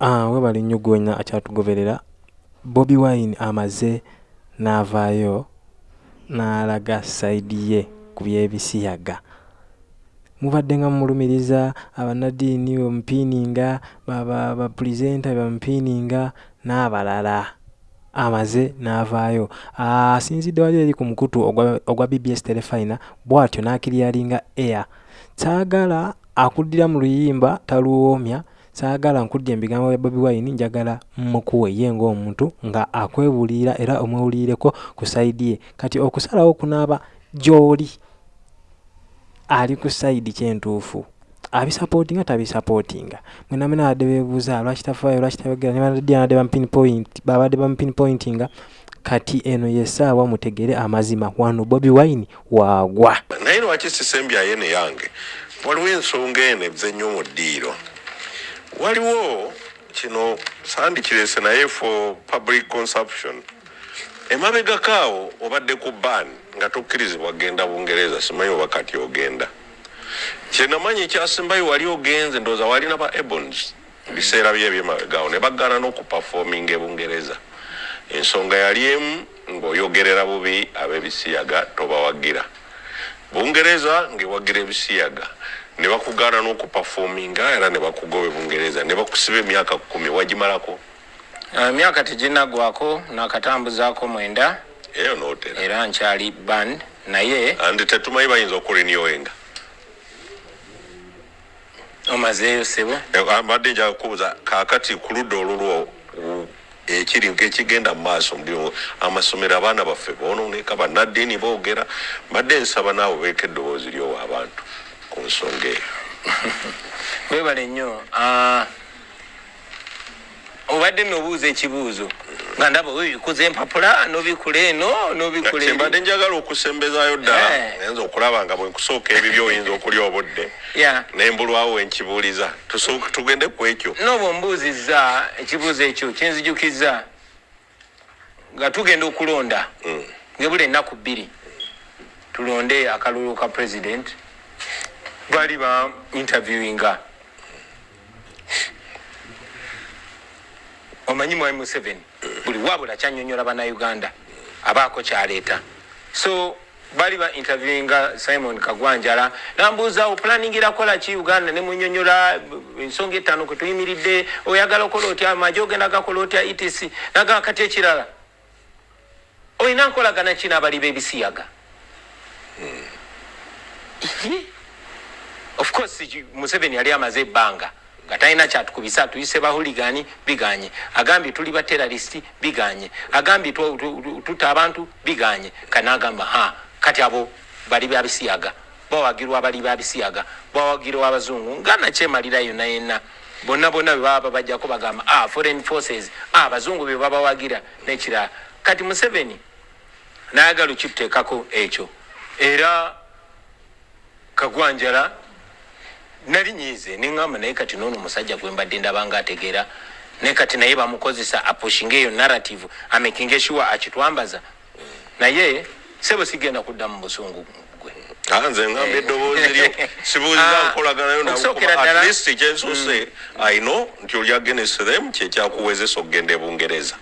Ah, webali nnyo gwonna akyatugoberera. Bobi wine amaze n'avaayo n'alaga saidi ye ku byebisiyaga. Mubadde nga mumulumiriza abanadiini bamupiininga bapurezenta bamupiininga n'abalala amaze n'avaayo. Asinzidde wali eri ku mukutu ogwa bbs telefina bw'atyo n'akiryalinga air. Saagala akuddira mu luyimba taluwoomya saagala nkuddya ebigambo bya bobi wine njagala mukuwe ye ngaomuntu nga akwebulira era omwewulireko ku saidi ye. Kati okusalawo kunaaba gy'oli ali ku saidi kyentuufu abisapootinga tabisapootinga. Mwena mwena abadde beebuuza lwaki tafaayo lwaki tayogera? Nebanadde babadde bamupinpointinga kati eno yesaawa mutegere amazima wano bobi wine waagwa. Naye lwaki sisembyaye ne yange? Waliwo ensonga eno eze nnyo mu ddiiro waliwo kino sandikirese naye for public consumption. Emabegakaawo obadde ku ban nga tokkirizibwa genda bungereza simanyi oba kati ogenda. Kyenamanyi ekyasembayo wali ogenze ndowooza walina ba ebons biseera bye ebyemabegaawo ne bagana n'okupafominga ebungereza ensonga yali emu ng'oyogerera bubi ab'ebisiyaga tobawagira. Bungereza ng'ewagira ebisiyaga ne bakugaana n'okupafominga era ne bakugoba ebungereza ne bakusiba emyaka kumi wagimalako emyaka teginagwako nakatambuzaako mwenda. Eyo nootera era nkyali band naye andi tetumanyi bayinza okurenyowenga omazeeyo sebo mbadde njaga kubuuza kaakati ku ludda olulwo ekiri ekigenda mu maaso mulimu amasomero abaana baffe boononeka bannaddiini boogera. Mbadde nsaba naawe beeka eddoboozi lyowa abantu ku nsonga eyo. Webale nnyo obadde nobuuza ekibuuzo nga ndaba obikuza empapula nobikula eno nobikula kyembadde njagala okusembezaayo ddala ayinza okulaba nga bwenkusooka ebibyo oyinza okulya obudde nembulwawo wenkibuuliza tugende ku ekyo. Nooba ombuuzizza ekibuuzo ekyo kinzijukiza nga tugenda okulonda hmm. ngebula ennaku bbiri tulonde akalulu ka president bali ba interviewinga omanyi mwami museveni buli wabula kyanyonyola bannayuganda abaako kyaleeta. So bali ba interviewinga simon kagwanjala nambuuza opulaningira kola ki uganda? Nemunyonyola ensonga etaano kwe tuyimiridde oyagala okola otya? Amaje ogenda gakola otya? Etc nagaa kati ekirala. Olina nkolagana ki n'abali b'ebisiyaga of course museveni yali amaze ebbanga nga talina kyatukubisa tuyise bahuligani biganye. Agambye tuli bateraristi biganye. Agambye tutta abantu biganye. Kanagamba ha kati abo bali babisiyaga bawagirwa abali babisiyaga bawagirwa abazungu. Nga nakyemalira yonna yenna bonna bonna bebaba babajjako bagamba ah, foreign forces ah, abazungu ah, bebabawagira nekirala. Kati museveni nayagala okituteekako ekyo. Era kagwanjala nali nyize neŋŋamba naye kati noono omusajja gwe mbadde ndabanga ategeera naye kati naye bamukozesa apushinga eyo narrative amekinga sure akitwambaza. Naye sebo sigenda kudda mu busungu gwe. Nze ŋŋamba eddoboozi lyo sibuuziza ah, nkolaganayo naatleast kyensuse ayino nti oli agenesrem kyekyakuwezesa okugenda ebungereza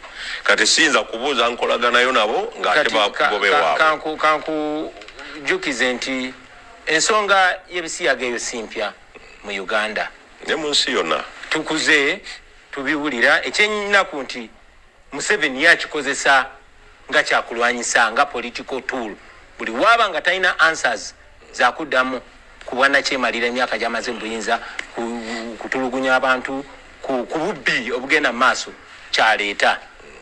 kati siyinza kubuuza nkolaganayo nabo ngaate bakugobewaabwe kankujukize nti ensonga y'ebisiyaga eyo simpya mu uganda. Ne mu nsi yonna? Tukuze tubiwulira. Ekyenaku nti museveni yakikozesa nga kyakulwanyisa nga political tool. Buli waaba nga talina answers zakuddamu kubwanakyemalira emyaka gyamaze buyinza kutulugunya abantu ku bubbi obugenda mu maaso kyaleeta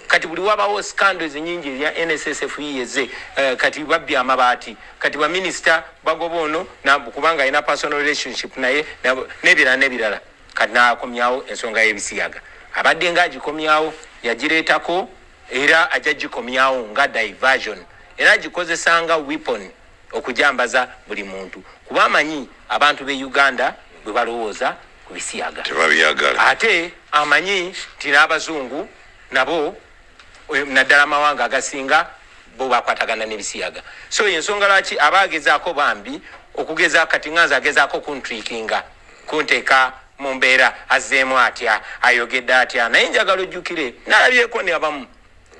kati buli wabawo scandals nyingi erya nssf yeze uh, kati babbya amabaati. Kati baminisita bagoba ono kubanga alina personal relationship naye nebirala nebirala. Kati nakomyawo ensonga y'ebisiyaga. Abadde nga agikomyawo yagireetako era ajja gikomyawo nga diversion. Era agikozesanga weapon okujambaza buli muntu. Kuba amanyi abantu be uganda bwe balowooza ku bisiyaga. Ate amanyi nti n'abazungu nabo naddala amawanga agasinga bo bakwatagana nebisiyaga. So ensonga lwaki aba agezaako bambi okugeza kati nganza agezaako kuntrikinga kunteeka mu mbeera azzeemu atya ayogedde atya naye njagala ojjukire nalabyeko ne abamu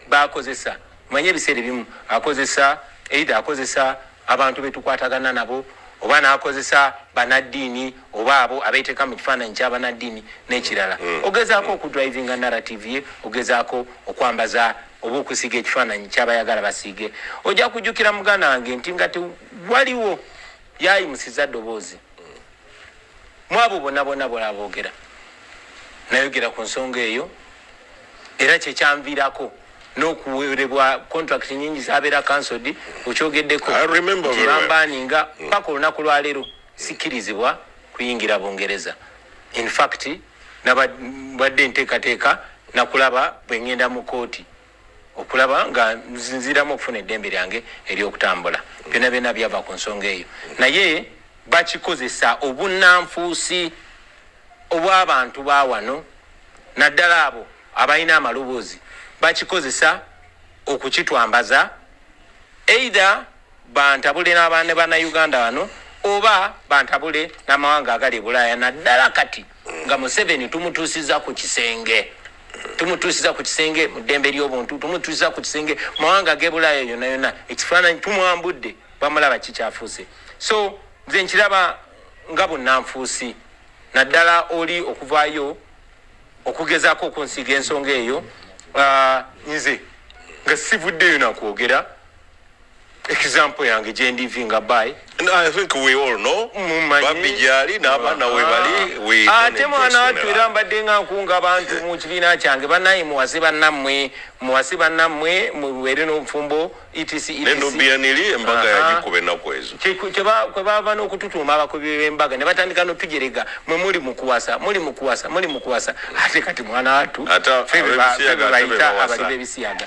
bakozesa manye ebiseera ebimu akozesa eida akozesa abantu betukwatagana nabo oba nakozesa banaddiini oba abo abeeteka mu kifaananyi kyabanaddiini n'ekirala. Ogezaako okudrivinga narrative ye ogezaako okwambaza oba okusiiga ekifaananyi kyabayagala basiige. Ojja kujjukira muganda wange nti nga tewaliwo yayimusiza ddoboozi. Mu abo bonna bonna bola boogera nayogera ku nsonga eyo era kyekyanviirako n'okuwerebwa contract nyingi zabeera cancelled okyogeddeko. I remember very well. bambaninga paka olunaku lwaleero sikkirizibwa kuyingira bungereza. In fact nabadde nteekateeka nakulaba bwe ngenda mu kooti okulaba nga nzinziramu okufuna eddembe lyange eryokutambula byonna byonna byava ku nsonga eyo. Naye bakikozesa obunanfuusi obw'abantu ba wano naddala abo abalina amaloboozi bakikozesa okukitwambaza eitha bantabule n'abaana bannayuganda wano oba bantabule n'amawanga agali e bulaaya. Naddala kati nga museveni tumutuusiza ku kisenge tumutuusiza ku kisenge mu ddembe ly'obuntu tumutuusiza ku kisenge mawanga g'e bulaaya yonna yonna. Ekifaananyi tumwambudde bamulaba kikyafuuse. So nze nkiraba nga bunnanfuusi. Naddala oli okuvaayo okugezaako okunsiiga ensonga eyo nze nga sivuddeyo nakwogera example yange gyendivinga bay And I think we all know. Mumanyi. babbi gyali n'abaana we bali we don't ate mwana wattu impress era mbadde nga nkunga bantu mu kibiina kyange. Bannaye muwase bannammwe muwase bannammwe mubeere n'obufumbo etc nenubianiri embaga Aha. yagikuba ennaku ezo. Kwe bava n'okututuuma abakubi b'embaga ne batandika n'otujerega mwe muli mukuwasa muli mukuwasa muli mukuwasa ate kati mwana wattu Ate ffe be ba- be bayita bawasa. abali b'ebisiyaga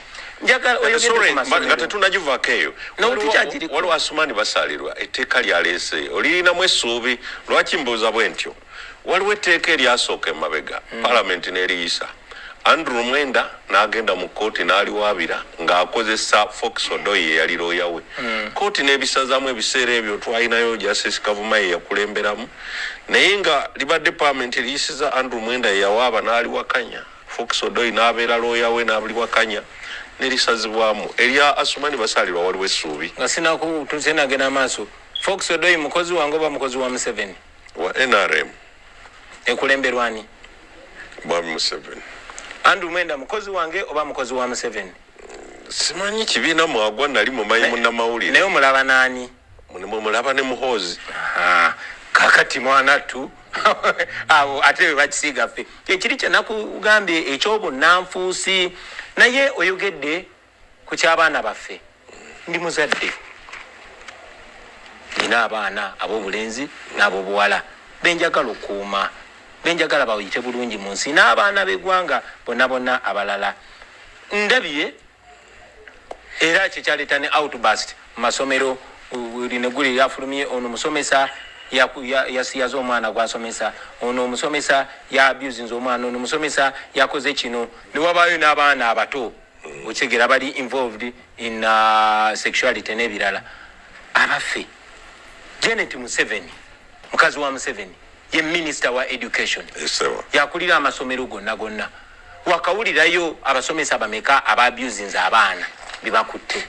nga tetunagivaako eyo Waliwo- asumani basalirwa etteeka lyaleese olirinamu essuubi lwaki mbuuza bwe ntyo? Waliwo etteeka eryasooka emabega palamenti n'eriyisa. Andrew mwenda n'agenda mu kooti n'aliwaabira ng'akozesa fox odoyi eyali looya we. Kooti n'ebisazaamu ebiseera ebyo twalinayo justice kavuma ye yakulemberamu. Naye nga libadde palamenti eriyisiza andrew mwenda ye yawaaba n'aliwakanya. Fox odoyi n'abeera looya we n'aliwakanya nerisazibwamu erya asumani basalirwa waliwo essuubi. Nga sinakutusenagenda maaso. Fox odoyi mukozi wange oba mukozi wa museveni? Wa nrm ekulemberwani bwami museveni. Andrew mwenda mukozi wange oba mukozi wa museveni? Simanyi kibiina mwagwa nali mumanyi naye munnamawulire. omulaba naani? Mulaba ne muhoozi. Ah, kakati mwanattu abo ate bwe bakisiiga ffe. Ekiri kyenakugambye ekyobunanfuusi naye oyogedde ku ky'abaana baffe. Ndi muzadde. Nina abaana ab'obulenzi n'ab'obuwala benjagala okuuma benjagala bayite bulungi mu nsi. N'abaana b'eggwanga bonna bonna abalala. Ndabye era kyekyaleeta ne outbust mu masomero buli neguli lyafulumye ono musomesa yasiyaza omwana gwasomesa ono omusomesa yabusinze omwana ono omusomesa yakoze kino newabayo n'abaana abato okyegera bali involved in uh, sexuality n'ebirala abaffe janet museveni. Mukazi wa museveni. Ye minisita wa education. Esewa yakulira amasomero gonna gonna. Wakawulirayo abasomesa bameka ababusinze abaana bebakutte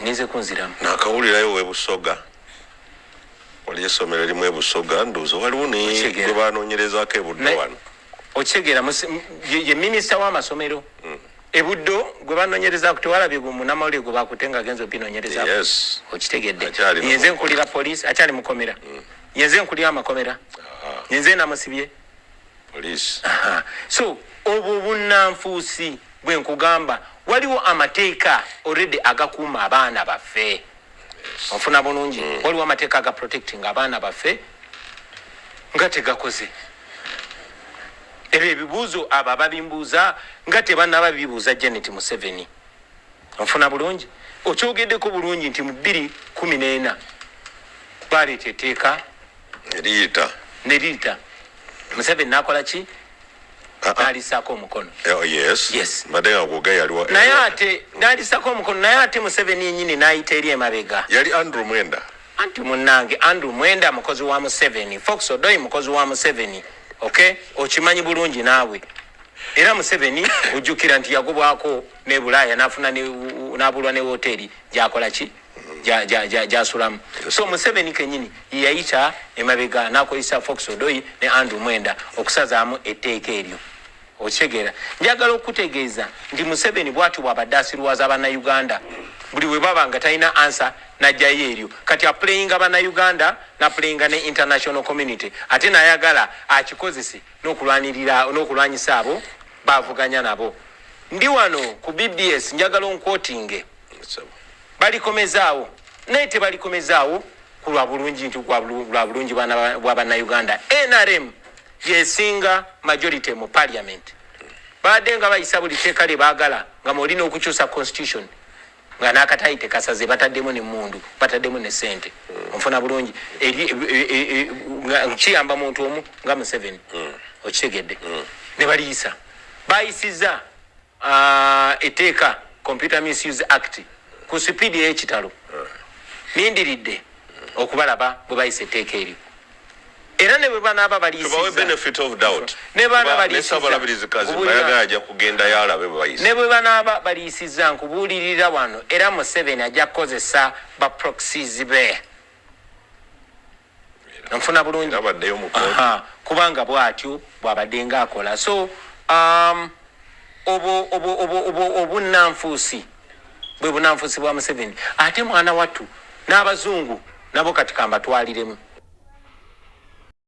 ninze kunziramu. Nakawulirayo webusoga wali essomero erimu ebusoga nduuzo waliwo Kitegeera. negwe banoonyerezako ebuddo wano. Okitegeera ye minisita w'amasomero. Ebuddo gwe banonyereza tewalabye gwe munamawulire gwe bakutte nga agenza opinonyereza yes. Okitegedde. Yenze nkulira poliisi akyali mukomera. Yenze nkulira amakomera. Yenze namusibye. So obwo bunnanfuusi bwe nkugamba waliwo amateeka already agakuuma abaana baffe onfuna bulungi? Waliwo amateeka aga protecting abaana baffe nga tegakoze. Ebyo ebibuuzo abo ababimbuuza nga tebanaba bibuuza janet museveni. Onfuna bulungi? Okyogeddeko bulungi nti mu bbiri kumi n'ena baleeta etteeka? Eriyita neriyita museveni nakola ki Nalisaako omukono. Oh, yes. Yes. mbadde nga gwoga yaliwa naye ate nalisako omukono naye ate museveni yenyini nayita eri emabega. Yali andrew mwenda. Anti munnange andrew mwenda mukozi wa museveni. Fox odoyi mukozi wa museveni. Ok? Okimanyi bulungi naawe. Era museveni ojjukira nti yagobwako ne bulaaya nafuna ne- nabulwa ne woteeri gyakola ki? Gyasulamu. So museveni kenyini yeyayita emabega nakozesa fox odoyi ne andrew mwenda okusazaamu etteeka eryo okitegeera njagala okutegeeza nti museveni bwati bwabadde asirwaza bannayuganda buli we baba nga talina ansa najjayo eryo. Kati apuleyinga bannayuganda napuleyinga ne international community ate nayagala akikozese n'okulwanyisa abo bavuganya nabo. Ndi wano ku bbs njagala onkwotinge balikomezaawo naye tebalikomezaawo ku lwa bulungi nti lwa bulungi bwa bannayuganda. Nrm yesinga majority mu parliament. Badde nga bayisa buli teeka lye baagala nga mwolina okukyusa constitution nga nakatayi tekasaze bataddemu nemundu bataddemu ne sente onfuna bulungi. E- e- e- kiyamba muntu omu nga museveni. Okitegedde. Ne baliyisa bayisiza ah, etteeka computer misuse act ku sipiidi ey'ekitalo. Nindiridde okubalaba bwe bayisa etteeka eryo era ne bwe banaaba tubawe baliyisiza benefit of doubt. Ne baana Kuba baliyisiza. nesabalabirizi Kubulira. bayagala ajja kugenda yalabe bwe banaaba baliyisiza nkubuulirira wano era museveni ajja kukozesa baproxies be. Nfuna bulungi. kubanga bwatyo bwabadde nga akola so um, obu- obu- obu- obu- obunanfuusi bwe bunanfuusi bwa museveni. Ate mwana wattu n'abazungu nabo kati kambatwaliremu